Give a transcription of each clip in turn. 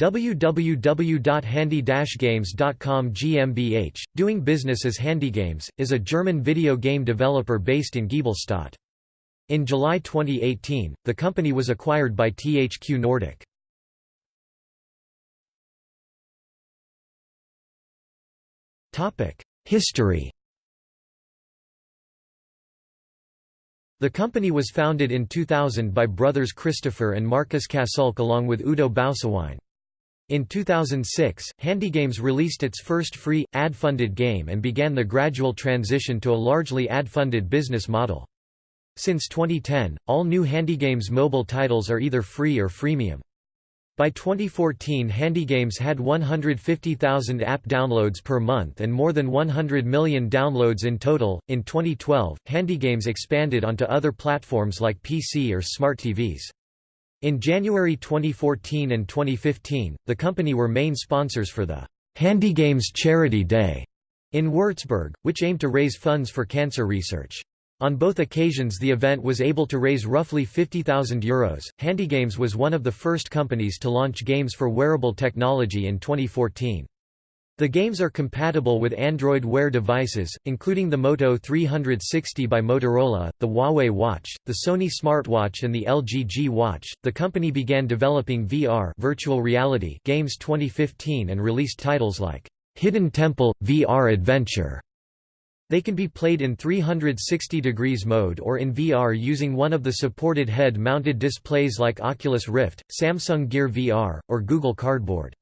www.handy-games.com GmbH, doing business as HandyGames, is a German video game developer based in Giebelstadt. In July 2018, the company was acquired by THQ Nordic. History The company was founded in 2000 by brothers Christopher and Marcus Kassulke along with Udo Bausewein. In 2006, HandyGames released its first free, ad-funded game and began the gradual transition to a largely ad-funded business model. Since 2010, all new HandyGames mobile titles are either free or freemium. By 2014 HandyGames had 150,000 app downloads per month and more than 100 million downloads in total. In 2012, HandyGames expanded onto other platforms like PC or smart TVs. In January 2014 and 2015, the company were main sponsors for the HandyGames Charity Day in Würzburg, which aimed to raise funds for cancer research. On both occasions the event was able to raise roughly €50,000. Euros. HandyGames was one of the first companies to launch games for wearable technology in 2014. The games are compatible with Android Wear devices, including the Moto 360 by Motorola, the Huawei Watch, the Sony smartwatch and the LG G Watch. The company began developing VR virtual reality games 2015 and released titles like Hidden Temple VR Adventure. They can be played in 360 degrees mode or in VR using one of the supported head-mounted displays like Oculus Rift, Samsung Gear VR, or Google Cardboard.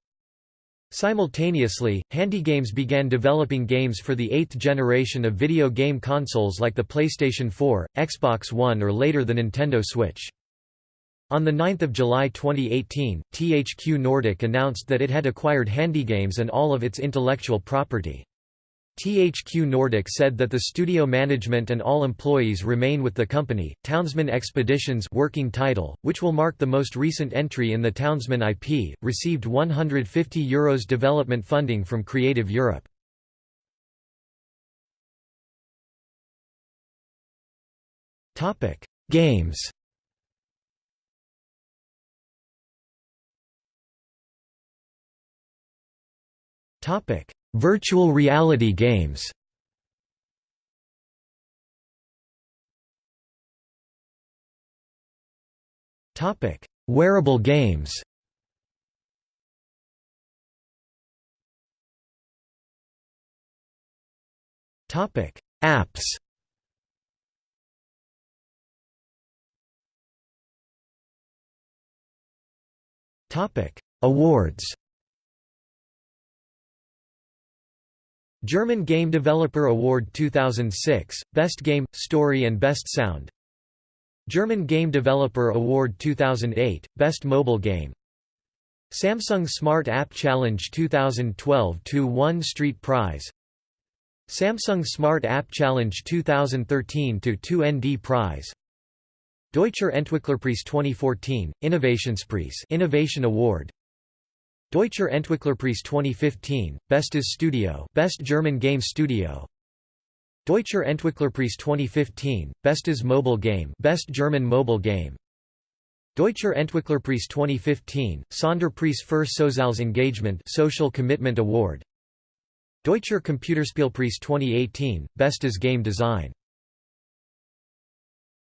Simultaneously, HandyGames began developing games for the eighth generation of video game consoles like the PlayStation 4, Xbox One or later the Nintendo Switch. On 9 July 2018, THQ Nordic announced that it had acquired HandyGames and all of its intellectual property. THQ Nordic said that the studio management and all employees remain with the company. Townsmen Expeditions working title, which will mark the most recent entry in the Townsmen IP, received €150 Euros development funding from Creative Europe. Topic: Games. Topic: Virtual reality games. Topic: Wearable games. Topic: Apps. Topic: Awards German Game Developer Award 2006, Best Game, Story and Best Sound. German Game Developer Award 2008, Best Mobile Game. Samsung Smart App Challenge 2012 2-1 Street Prize. Samsung Smart App Challenge 2013 2-ND Prize. Deutscher Entwicklerpreis 2014, Innovationspreis Innovation Award Deutscher Entwicklerpreis 2015, Bestes Studio Best German Game Studio. Deutscher Entwicklerpreis 2015, Bestes Mobile Game Best German Mobile Game. Deutscher Entwicklerpreis 2015, Sonderpreis für Soziales Engagement Social Commitment Award. Deutscher Computerspielpreis 2018, Bestes Game Design